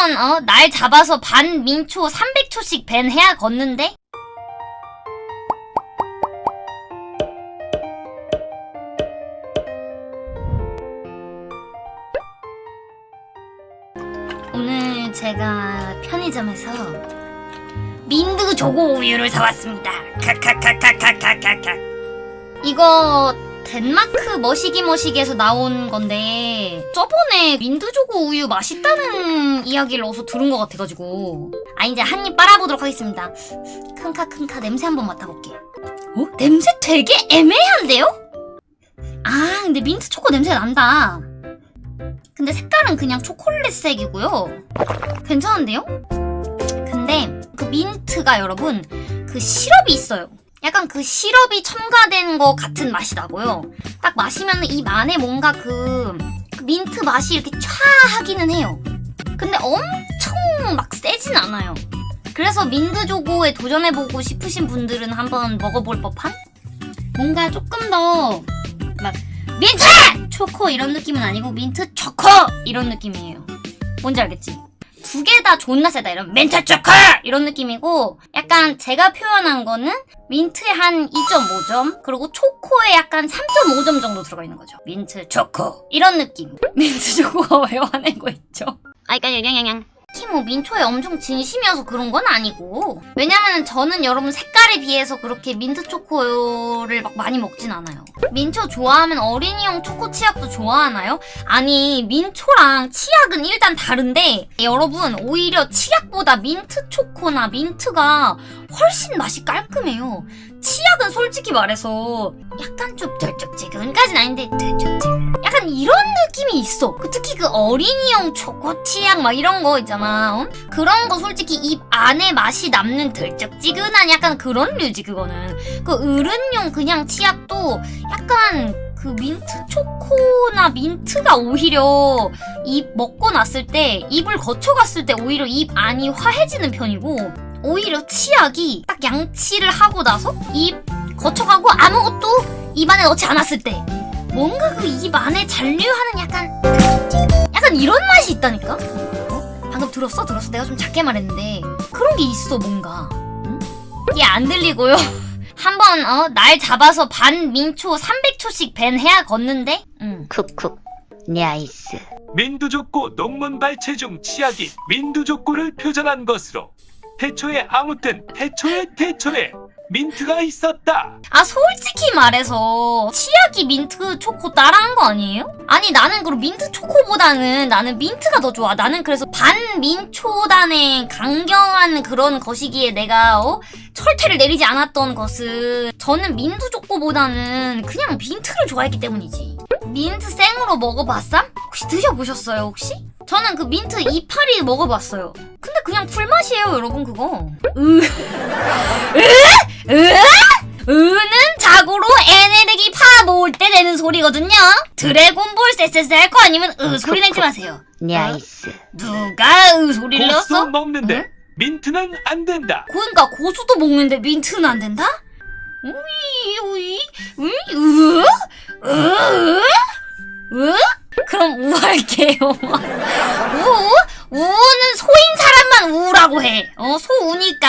무조건 어, 날 잡아서 반 민초 300초씩 밴 해야 걷는데? 오늘 제가 편의점에서 민드 조고 우유를 사왔습니다. 카카카카카카카 이거 덴마크 머시기 머시기에서 나온 건데 저번에 민드조고 우유 맛있다는 이야기를 어디서 들은 것 같아가지고 아 이제 한 입 빨아보도록 하겠습니다 큰카 큰카 냄새 한번 맡아볼게 어? 냄새 되게 애매한데요? 아 근데 민트 초코 냄새 난다 근데 색깔은 그냥 초콜릿색이고요 괜찮은데요? 근데 그 민트가 여러분 그 시럽이 있어요 약간 그 시럽이 첨가된 것 같은 맛이 나고요. 딱 마시면 입 안에 뭔가 그, 그 민트 맛이 이렇게 촤 하기는 해요. 근데 엄청 막 세진 않아요. 그래서 민트초코에 도전해보고 싶으신 분들은 한번 먹어볼 법한? 뭔가 조금 더 막 민트! 초코 이런 느낌은 아니고 민트 초코! 이런 느낌이에요. 뭔지 알겠지? 두 개 다 존나 세다. 이런 민트 초코! 이런 느낌이고 약간 제가 표현한 거는 민트에 한 2.5점 그리고 초코에 약간 3.5점 정도 들어가 있는 거죠. 민트 초코 이런 느낌. 민트 초코가 왜 화내고 있죠? 아이까 양양양 특히 뭐 민초에 엄청 진심이어서 그런 건 아니고. 왜냐면 저는 여러분 색깔에 비해서 그렇게 민트 초코를 막 많이 먹진 않아요. 민초 좋아하면 어린이용 초코 치약도 좋아하나요? 아니 민초랑 치약은 일단 다른데 여러분 오히려 치약보다 민트 초코나 민트가 훨씬 맛이 깔끔해요. 치약은 솔직히 말해서 약간 좀 덜쩍지근까진 아닌데 덜쩍지근 약간 이런 느낌이 있어. 그 특히 그 어린이용 초코 치약 막 이런 거 있잖아 어? 그런 거 솔직히 입 안에 맛이 남는 덜쩍지근한 약간 그런 류지 그거는. 그 어른용 그냥 치약도 약간 그 민트 초코나 민트가 오히려 입 먹고 났을 때 입을 거쳐갔을 때 오히려 입 안이 화해지는 편이고 오히려 치약이 딱 양치를 하고 나서 입 거쳐가고 아무것도 입 안에 넣지 않았을 때 뭔가 그 입 안에 잔류하는 약간 약간 이런 맛이 있다니까? 어? 방금 들었어? 들었어? 내가 좀 작게 말했는데 그런 게 있어 뭔가 응? 이게 안 들리고요 한번 어, 날 잡아서 반 민초 300초씩 밴 해야 걷는데 응. 쿡쿡 냐이스 민두족고 논문 발췌 중 치약이 민두족고를 표절한 것으로 태초에 아무튼 태초에 태초에 민트가 있었다. 아 솔직히 말해서 치약이 민트 초코 따라한 거 아니에요? 아니 나는 그럼 민트 초코보다는 나는 민트가 더 좋아 나는 그래서 반민초단의 강경한 그런 것이기에 내가 어? 철퇴를 내리지 않았던 것은 저는 민트 초코보다는 그냥 민트를 좋아했기 때문이지 민트 생으로 먹어봤삼? 혹시 드셔보셨어요 혹시? 저는 그 민트 이파리 먹어봤어요 근데 그냥 풀맛이에요 여러분 그거 으... 으? 으? 으는 자고로 에네르기 파 모을 때 내는 소리거든요. 드래곤볼 쎄쎄쎄 할거 아니면 으 소리 내지 마세요. nice 누가 으 소리를 고수 냈어? 먹는데 응? 민트는 안 된다. 그러니까 고수도 먹는데 민트는 안 된다? 우이 우이 우이 으? 으? 으? 그럼 우 할게요. 우? 우는 소인 사람만 우라고 해. 어,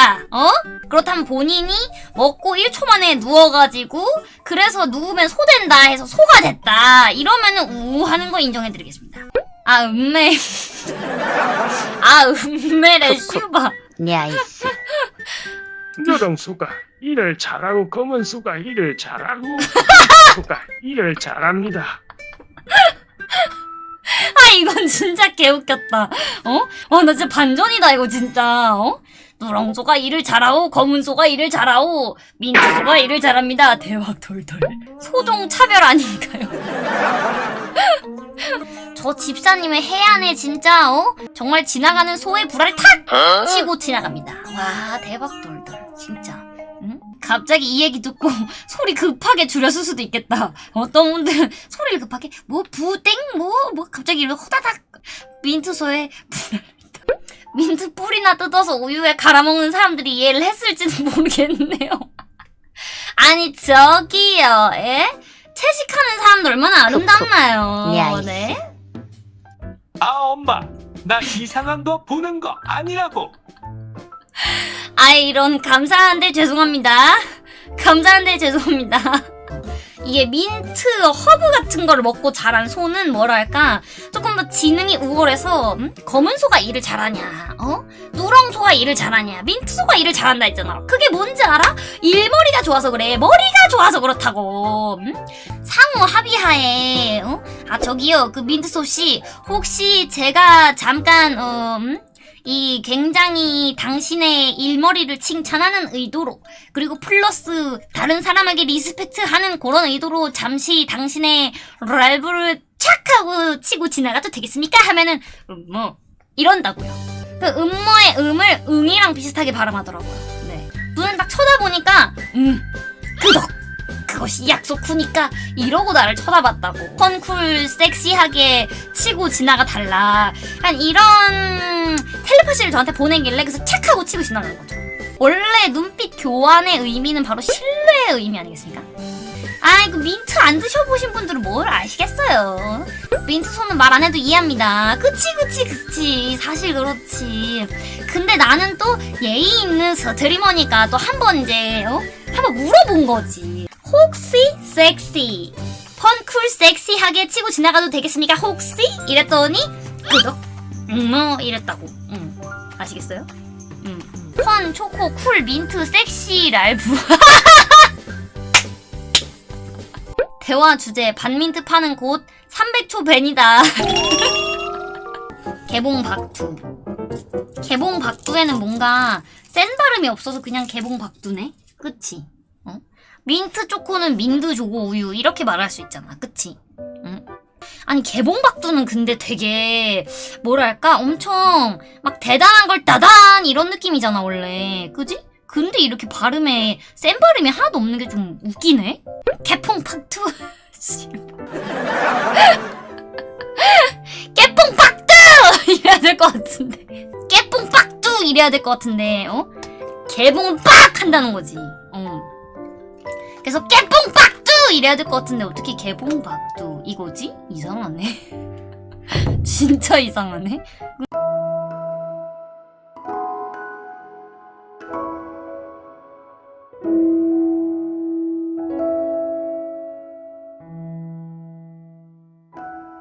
소우니까. 어? 그렇다면 본인이 먹고 1초 만에 누워가지고 그래서 누우면 소 된다 해서 소가 됐다. 이러면은 우 하는 거 인정해드리겠습니다. 아, 음메. 아, 음메래, 슈바. 냐이스 노동 수가 일을 잘하고 검은 수가 일을 잘하고 수가 일을 잘합니다. 아 이건 진짜 개웃겼다. 어? 와 나 진짜 반전이다 이거 진짜. 어? 누렁소가 일을 잘하고 검은 소가 일을 잘하고 민트소가 일을 잘합니다. 대박 돌돌. 소종 차별 아닌가요? 저 집사님의 해안에 진짜 어? 정말 지나가는 소의 불알을 탁 치고 지나갑니다. 와 대박 돌돌 진짜. 응? 갑자기 이 얘기 듣고 소리 급하게 줄였을 수도 있겠다. 어떤 분들은 소리를 급하게 뭐 부땡 뭐뭐 갑자기 이렇게 호다닥 민트소에 불알 민트 뿌리나 뜯어서 우유에 갈아먹는 사람들이 이해를 했을지는 모르겠네요. 아니 저기요, 예? 채식하는 사람들 얼마나 아름답나요? 네. 아 엄마 나 이상한 거 보는 거 아니라고. 아이 이런 감사한데 죄송합니다. 감사한데 죄송합니다. 이게 민트 허브 같은 걸 먹고 자란 소는 뭐랄까? 조금 더 지능이 우월해서 음? 검은 소가 일을 잘하냐? 어? 누렁 소가 일을 잘하냐? 민트 소가 일을 잘한다 했잖아. 그게 뭔지 알아? 일머리가 좋아서 그래. 머리가 좋아서 그렇다고. 음? 상호 합의하에 어? 아 저기요. 그 민트 소씨 혹시 제가 잠깐 어, 음? 이 굉장히 당신의 일머리를 칭찬하는 의도로 그리고 플러스 다른 사람에게 리스펙트하는 그런 의도로 잠시 당신의 랄브를 착 하고 치고 지나가도 되겠습니까? 하면은 음, 뭐 이런다고요. 그 음모의 음을 응이랑 비슷하게 발음하더라고요. 네. 눈을 딱 쳐다보니까 음 그덕 그것이 약속 후니까 이러고 나를 쳐다봤다고. 펀쿨 섹시하게 치고 지나가 달라. 한 이런 텔레파시를 저한테 보내길래 그래서 착 하고 치고 지나간 거죠. 원래 눈빛 교환의 의미는 바로 신뢰의 의미 아니겠습니까? 아이고 민트 안 드셔보신 분들은 뭘 아시겠어요. 민트 손은 말 안 해도 이해합니다. 그치 그치 그치 사실 그렇지. 근데 나는 또 예의 있는 스트리머니까 또 한 번 이제 어? 한번 물어본 거지. 혹시 섹시 fun cool 섹시하게 치고 지나가도 되겠습니까? 혹시 이랬더니 그덕 음뭐 이랬다고. 음 아시겠어요? 음. fun, 초코, cool, 민트, 섹시, 랄브. 대화 주제 반민트 파는 곳 300초 벤이다. 개봉 박두. 개봉 박두에는 뭔가 센 발음이 없어서 그냥 개봉 박두네? 그치? 어? 민트 초코는 민두 조고 우유 이렇게 말할 수 있잖아. 그치? 응? 아니 개봉 박두는 근데 되게 뭐랄까 엄청 막 대단한 걸 따단 이런 느낌이잖아 원래 그지? 근데 이렇게 발음에 센 발음이 하나도 없는 게 좀 웃기네 개퐁 박두 깨뽕 박두 이래야 될 것 같은데 깨뽕 박두 이래야 될 것 같은데 어? 개봉 빡 한다는 거지 어. 그래서 깨뽕 박두! 이래야 될 것 같은데 어떻게 개봉 박두? 이거지? 이상하네. 진짜 이상하네